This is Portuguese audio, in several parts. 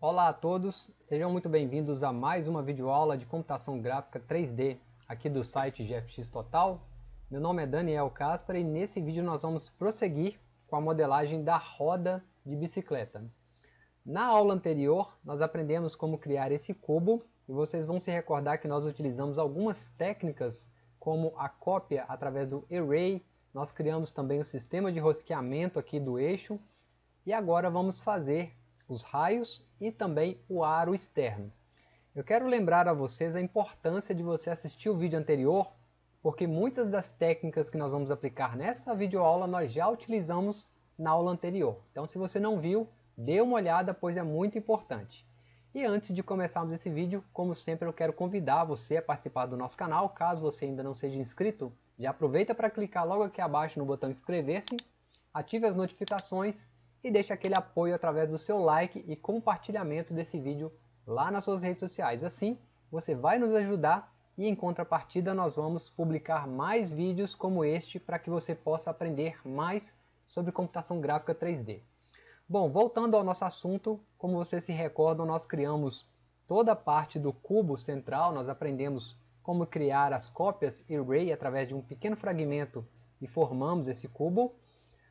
Olá a todos, sejam muito bem-vindos a mais uma videoaula de computação gráfica 3D aqui do site GFX Total. Meu nome é Daniel Caspar e nesse vídeo nós vamos prosseguir com a modelagem da roda de bicicleta. Na aula anterior nós aprendemos como criar esse cubo e vocês vão se recordar que nós utilizamos algumas técnicas como a cópia através do array, nós criamos também o sistema de rosqueamento aqui do eixo e agora vamos fazer os raios e também o aro externo. Eu quero lembrar a vocês a importância de você assistir o vídeo anterior, porque muitas das técnicas que nós vamos aplicar nessa videoaula nós já utilizamos na aula anterior. Então se você não viu, dê uma olhada, pois é muito importante. E antes de começarmos esse vídeo, como sempre eu quero convidar você a participar do nosso canal, caso você ainda não seja inscrito, já aproveita para clicar logo aqui abaixo no botão inscrever-se, ative as notificações e deixe aquele apoio através do seu like e compartilhamento desse vídeo lá nas suas redes sociais. Assim, você vai nos ajudar e em contrapartida nós vamos publicar mais vídeos como este para que você possa aprender mais sobre computação gráfica 3D. Bom, voltando ao nosso assunto, como vocês se recordam, nós criamos toda a parte do cubo central, nós aprendemos como criar as cópias array através de um pequeno fragmento e formamos esse cubo.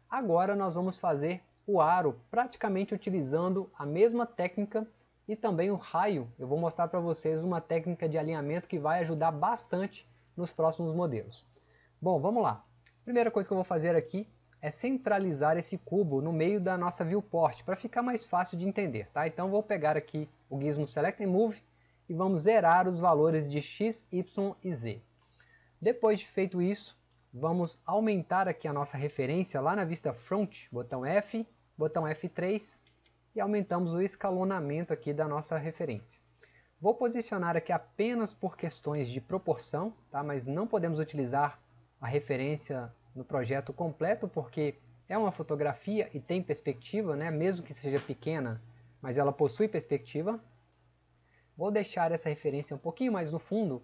Agora nós vamos fazer o aro praticamente utilizando a mesma técnica e também o raio. Eu vou mostrar para vocês uma técnica de alinhamento que vai ajudar bastante nos próximos modelos. Bom, vamos lá. Primeira coisa que eu vou fazer aqui é centralizar esse cubo no meio da nossa viewport, para ficar mais fácil de entender. Tá? Então vou pegar aqui o gizmo Select and Move e vamos zerar os valores de x, y e z. Depois de feito isso, vamos aumentar aqui a nossa referência lá na vista Front, botão F, botão F3 e aumentamos o escalonamento aqui da nossa referência. Vou posicionar aqui apenas por questões de proporção, tá? mas não podemos utilizar a referência no projeto completo porque é uma fotografia e tem perspectiva, né? mesmo que seja pequena, mas ela possui perspectiva. Vou deixar essa referência um pouquinho mais no fundo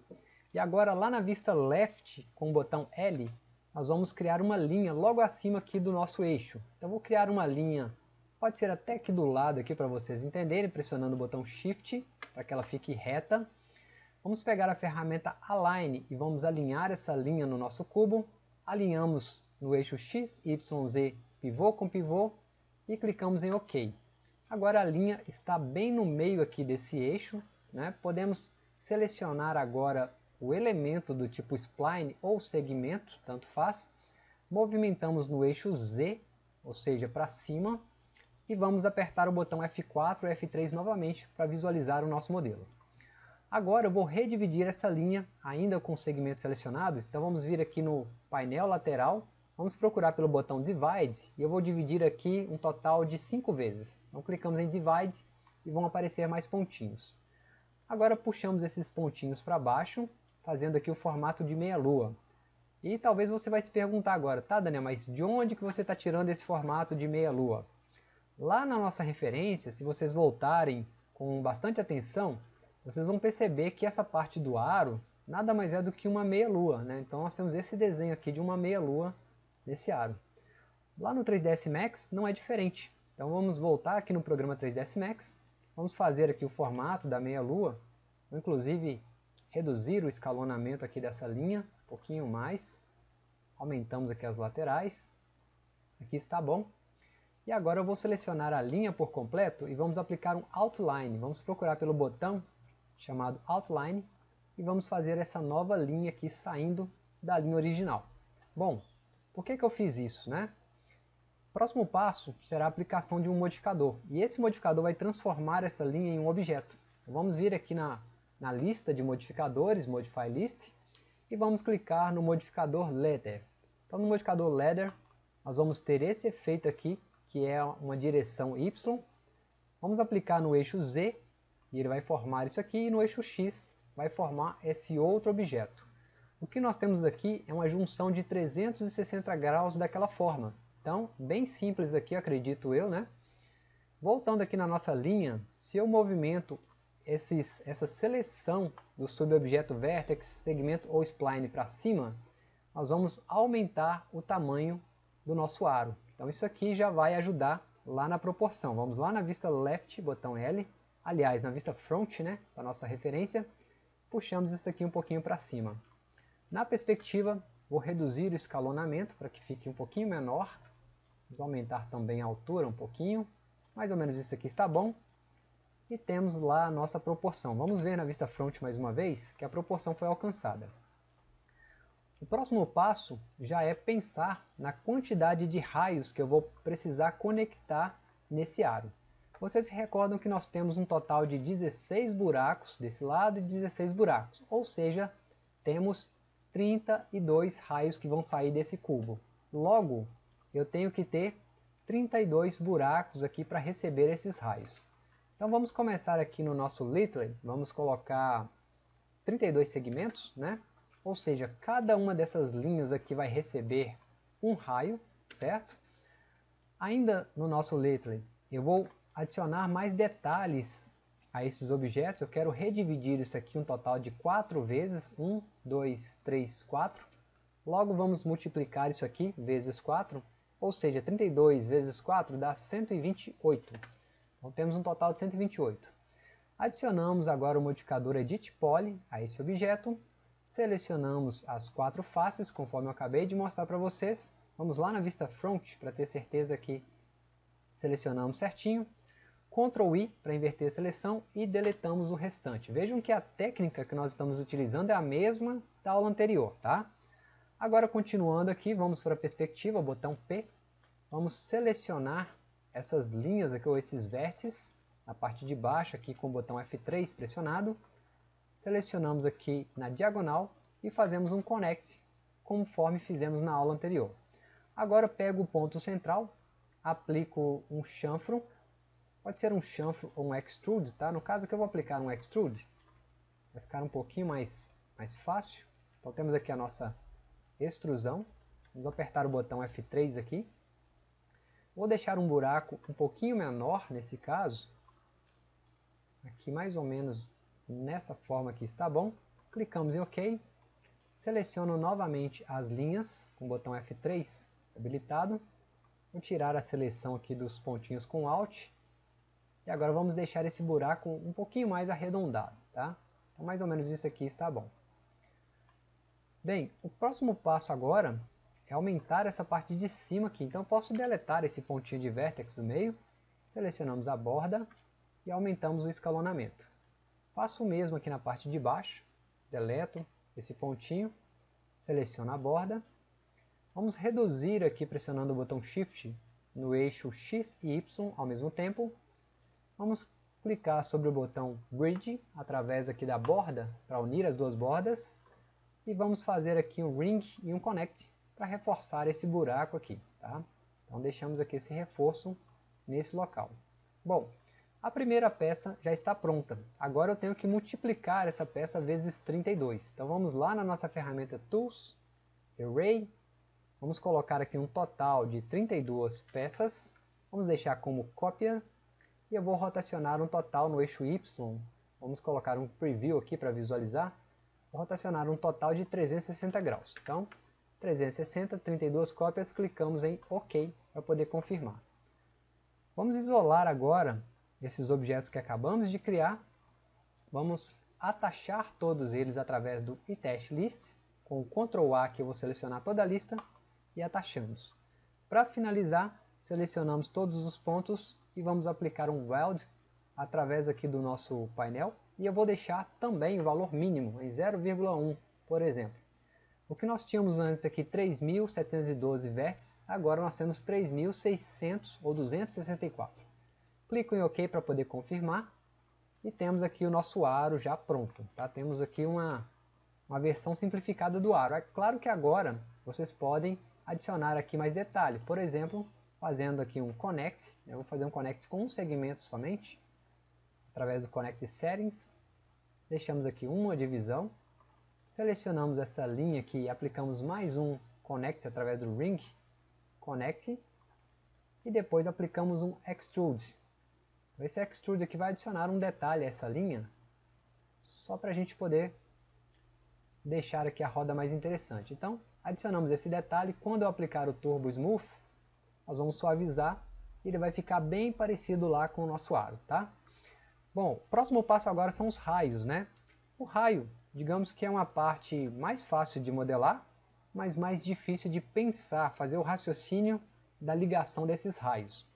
e agora lá na vista left com o botão L nós vamos criar uma linha logo acima aqui do nosso eixo. Então vou criar uma linha, pode ser até aqui do lado aqui para vocês entenderem, pressionando o botão Shift para que ela fique reta. Vamos pegar a ferramenta Align e vamos alinhar essa linha no nosso cubo. Alinhamos no eixo X, Y, Z, pivô com pivô e clicamos em OK. Agora a linha está bem no meio aqui desse eixo. Né? Podemos selecionar agora o elemento do tipo spline ou segmento, tanto faz, movimentamos no eixo Z, ou seja, para cima, e vamos apertar o botão F4 e F3 novamente para visualizar o nosso modelo. Agora eu vou redividir essa linha, ainda com o segmento selecionado, então vamos vir aqui no painel lateral, vamos procurar pelo botão Divide, e eu vou dividir aqui um total de 5 vezes. Então clicamos em Divide e vão aparecer mais pontinhos. Agora puxamos esses pontinhos para baixo fazendo aqui o formato de meia-lua. E talvez você vai se perguntar agora, tá Daniel, mas de onde que você está tirando esse formato de meia-lua? Lá na nossa referência, se vocês voltarem com bastante atenção, vocês vão perceber que essa parte do aro nada mais é do que uma meia-lua. Né? Então nós temos esse desenho aqui de uma meia-lua nesse aro. Lá no 3ds Max não é diferente. Então vamos voltar aqui no programa 3ds Max, vamos fazer aqui o formato da meia-lua, inclusive reduzir o escalonamento aqui dessa linha, um pouquinho mais. Aumentamos aqui as laterais. Aqui está bom. E agora eu vou selecionar a linha por completo e vamos aplicar um Outline. Vamos procurar pelo botão chamado Outline e vamos fazer essa nova linha aqui saindo da linha original. Bom, por que, que eu fiz isso? Né? Próximo passo será a aplicação de um modificador. E esse modificador vai transformar essa linha em um objeto. Então, vamos vir aqui na na lista de modificadores, Modify List, e vamos clicar no modificador Letter. Então no modificador Letter, nós vamos ter esse efeito aqui, que é uma direção Y. Vamos aplicar no eixo Z, e ele vai formar isso aqui, e no eixo X vai formar esse outro objeto. O que nós temos aqui é uma junção de 360 graus daquela forma. Então, bem simples aqui, acredito eu, né? Voltando aqui na nossa linha, se eu movimento esses, essa seleção do subobjeto vertex, segmento ou spline para cima, nós vamos aumentar o tamanho do nosso aro. Então isso aqui já vai ajudar lá na proporção. Vamos lá na vista left, botão L, aliás, na vista front, né, da nossa referência, puxamos isso aqui um pouquinho para cima. Na perspectiva, vou reduzir o escalonamento para que fique um pouquinho menor. Vamos aumentar também a altura um pouquinho. Mais ou menos isso aqui está bom. E temos lá a nossa proporção. Vamos ver na vista front mais uma vez que a proporção foi alcançada. O próximo passo já é pensar na quantidade de raios que eu vou precisar conectar nesse aro. Vocês se recordam que nós temos um total de 16 buracos desse lado e 16 buracos, ou seja, temos 32 raios que vão sair desse cubo. Logo, eu tenho que ter 32 buracos aqui para receber esses raios. Então vamos começar aqui no nosso Little, vamos colocar 32 segmentos, né? Ou seja, cada uma dessas linhas aqui vai receber um raio, certo? Ainda no nosso Little, eu vou adicionar mais detalhes a esses objetos. Eu quero redividir isso aqui um total de 4 vezes. 1, 2, 3, 4. Logo vamos multiplicar isso aqui vezes 4. Ou seja, 32 vezes 4 dá 128. Então temos um total de 128. Adicionamos agora o modificador Edit Poly a esse objeto Selecionamos as quatro faces, conforme eu acabei de mostrar para vocês. Vamos lá na vista front para ter certeza que selecionamos certinho. Ctrl I para inverter a seleção e deletamos o restante. Vejam que a técnica que nós estamos utilizando é a mesma da aula anterior, tá? Agora continuando aqui, vamos para a perspectiva, botão P. Vamos selecionar essas linhas aqui, ou esses vértices, na parte de baixo aqui com o botão F3 pressionado selecionamos aqui na diagonal e fazemos um connect, conforme fizemos na aula anterior. Agora pego o ponto central, aplico um chanfro, pode ser um chanfro ou um extrude, tá? no caso que eu vou aplicar um extrude, vai ficar um pouquinho mais, mais fácil. Então temos aqui a nossa extrusão, vamos apertar o botão F3 aqui, vou deixar um buraco um pouquinho menor nesse caso, aqui mais ou menos nessa forma aqui está bom. Clicamos em OK. Seleciono novamente as linhas com o botão F3 habilitado. Vou tirar a seleção aqui dos pontinhos com Alt. E agora vamos deixar esse buraco um pouquinho mais arredondado. Tá? Então mais ou menos isso aqui está bom. Bem, o próximo passo agora aumentar essa parte de cima aqui. Então eu posso deletar esse pontinho de vértex do meio. Selecionamos a borda e aumentamos o escalonamento. Faço o mesmo aqui na parte de baixo, deleto esse pontinho, seleciono a borda. Vamos reduzir aqui pressionando o botão Shift no eixo X e Y ao mesmo tempo. Vamos clicar sobre o botão Bridge através aqui da borda para unir as duas bordas. E vamos fazer aqui um Ring e um Connect para reforçar esse buraco aqui. Tá? Então deixamos aqui esse reforço nesse local. Bom, a primeira peça já está pronta. Agora eu tenho que multiplicar essa peça vezes 32. Então vamos lá na nossa ferramenta Tools, Array. Vamos colocar aqui um total de 32 peças. Vamos deixar como cópia. E eu vou rotacionar um total no eixo Y. Vamos colocar um preview aqui para visualizar. Vou rotacionar um total de 360 graus. Então, 360, 32 cópias, clicamos em OK para poder confirmar. Vamos isolar agora esses objetos que acabamos de criar, vamos atachar todos eles através do itest com o Ctrl A que eu vou selecionar toda a lista e atachamos. Para finalizar, selecionamos todos os pontos e vamos aplicar um weld através aqui do nosso painel e eu vou deixar também o valor mínimo em 0,1, por exemplo. O que nós tínhamos antes aqui 3.712 vértices, agora nós temos 3.600 ou 264. Clico em OK para poder confirmar. E temos aqui o nosso aro já pronto. Tá? Temos aqui uma, uma versão simplificada do aro. É claro que agora vocês podem adicionar aqui mais detalhe. Por exemplo, fazendo aqui um connect. Eu vou fazer um connect com um segmento somente. Através do Connect Settings. Deixamos aqui uma divisão. Selecionamos essa linha aqui e aplicamos mais um connect através do Ring Connect. E depois aplicamos um Extrude então, esse extrude aqui vai adicionar um detalhe a essa linha, só para a gente poder deixar aqui a roda mais interessante. Então, adicionamos esse detalhe, quando eu aplicar o Turbo Smooth, nós vamos suavizar e ele vai ficar bem parecido lá com o nosso aro, tá? Bom, próximo passo agora são os raios, né? O raio, digamos que é uma parte mais fácil de modelar, mas mais difícil de pensar, fazer o raciocínio da ligação desses raios.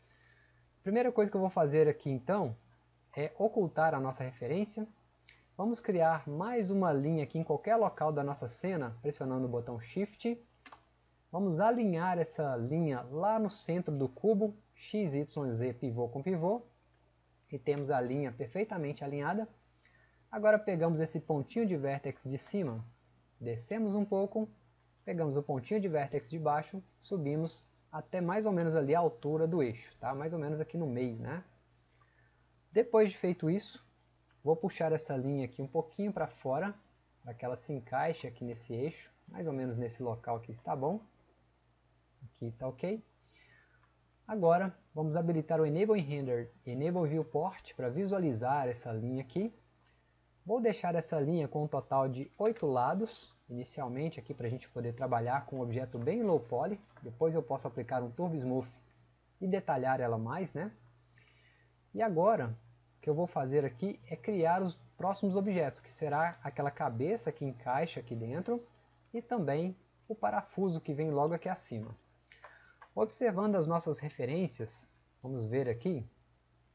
A primeira coisa que eu vou fazer aqui então é ocultar a nossa referência. Vamos criar mais uma linha aqui em qualquer local da nossa cena, pressionando o botão Shift. Vamos alinhar essa linha lá no centro do cubo, X, Y, Z, pivô com pivô e temos a linha perfeitamente alinhada. Agora pegamos esse pontinho de vértex de cima, descemos um pouco, pegamos o pontinho de vértex de baixo, subimos até mais ou menos ali a altura do eixo, tá? mais ou menos aqui no meio. Né? Depois de feito isso, vou puxar essa linha aqui um pouquinho para fora, para que ela se encaixe aqui nesse eixo, mais ou menos nesse local aqui está bom. Aqui está ok. Agora, vamos habilitar o Enable Render Enable Viewport para visualizar essa linha aqui. Vou deixar essa linha com um total de 8 lados, inicialmente aqui para a gente poder trabalhar com um objeto bem low poly. Depois eu posso aplicar um Turbo Smooth e detalhar ela mais. Né? E agora, o que eu vou fazer aqui é criar os próximos objetos, que será aquela cabeça que encaixa aqui dentro e também o parafuso que vem logo aqui acima. Observando as nossas referências, vamos ver aqui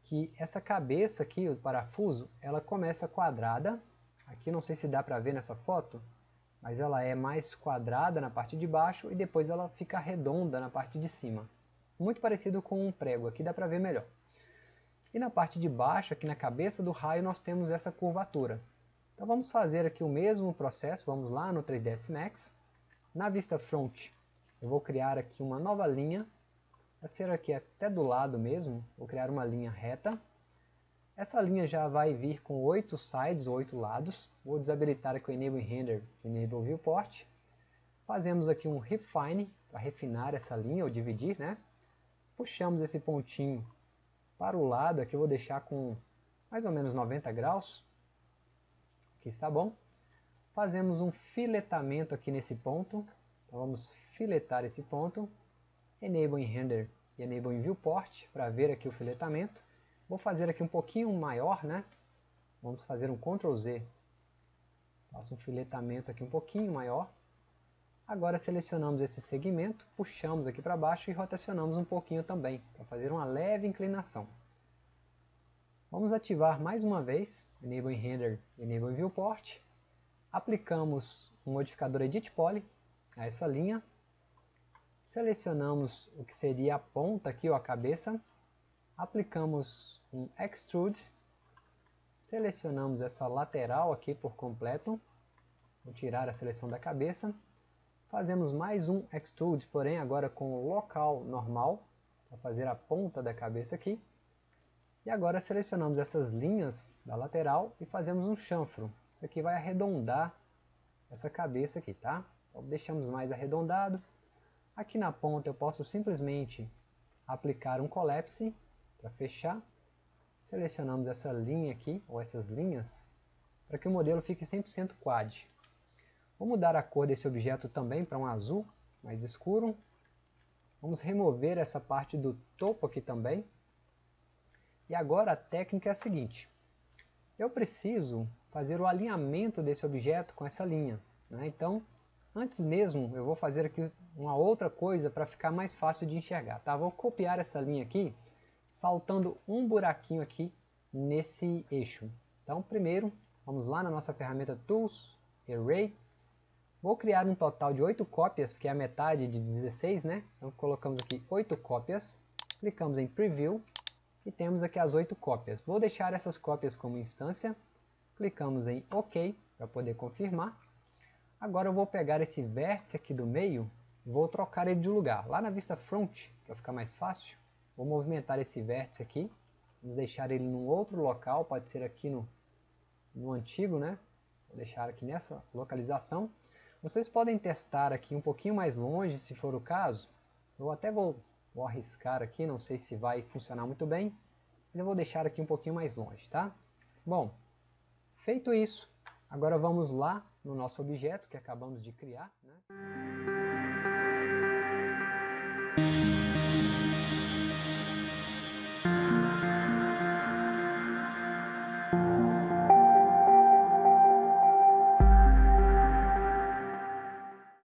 que essa cabeça aqui, o parafuso, ela começa quadrada. Aqui não sei se dá para ver nessa foto, mas ela é mais quadrada na parte de baixo e depois ela fica redonda na parte de cima. Muito parecido com um prego, aqui dá para ver melhor. E na parte de baixo, aqui na cabeça do raio, nós temos essa curvatura. Então vamos fazer aqui o mesmo processo, vamos lá no 3ds Max. Na vista front, eu vou criar aqui uma nova linha, pode ser aqui até do lado mesmo, vou criar uma linha reta. Essa linha já vai vir com oito sides, oito lados. Vou desabilitar aqui o Enable Render Enable Viewport. Fazemos aqui um Refine, para refinar essa linha, ou dividir, né? Puxamos esse pontinho para o lado, aqui eu vou deixar com mais ou menos 90 graus. Aqui está bom. Fazemos um filetamento aqui nesse ponto. Então vamos filetar esse ponto, Enable em Render e Enable em Viewport para ver aqui o filetamento. Vou fazer aqui um pouquinho maior, né? Vamos fazer um Ctrl Z. Faço um filetamento aqui um pouquinho maior. Agora selecionamos esse segmento, puxamos aqui para baixo e rotacionamos um pouquinho também, para fazer uma leve inclinação. Vamos ativar mais uma vez, Enable Render e Enable Viewport. Aplicamos o um modificador Edit Poly a essa linha Selecionamos o que seria a ponta aqui, ou a cabeça. Aplicamos um Extrude. Selecionamos essa lateral aqui por completo. Vou tirar a seleção da cabeça. Fazemos mais um Extrude, porém agora com o local normal, para fazer a ponta da cabeça aqui. E agora selecionamos essas linhas da lateral e fazemos um chanfro. Isso aqui vai arredondar essa cabeça aqui, tá? Então deixamos mais arredondado. Aqui na ponta eu posso simplesmente aplicar um collapse para fechar. Selecionamos essa linha aqui, ou essas linhas, para que o modelo fique 100% quad. Vou mudar a cor desse objeto também para um azul mais escuro. Vamos remover essa parte do topo aqui também. E agora a técnica é a seguinte. Eu preciso fazer o alinhamento desse objeto com essa linha. Né? Então, Antes mesmo, eu vou fazer aqui uma outra coisa para ficar mais fácil de enxergar. Tá? Vou copiar essa linha aqui, saltando um buraquinho aqui nesse eixo. Então, primeiro, vamos lá na nossa ferramenta Tools, Array. Vou criar um total de 8 cópias, que é a metade de 16, né? Então, colocamos aqui 8 cópias, clicamos em Preview e temos aqui as 8 cópias. Vou deixar essas cópias como instância, clicamos em OK para poder confirmar. Agora eu vou pegar esse vértice aqui do meio vou trocar ele de lugar. Lá na vista front, para ficar mais fácil, vou movimentar esse vértice aqui. Vamos deixar ele num outro local, pode ser aqui no, no antigo, né? Vou deixar aqui nessa localização. Vocês podem testar aqui um pouquinho mais longe, se for o caso. Eu até vou, vou arriscar aqui, não sei se vai funcionar muito bem. Mas eu vou deixar aqui um pouquinho mais longe, tá? Bom, feito isso, agora vamos lá no nosso objeto que acabamos de criar. Né?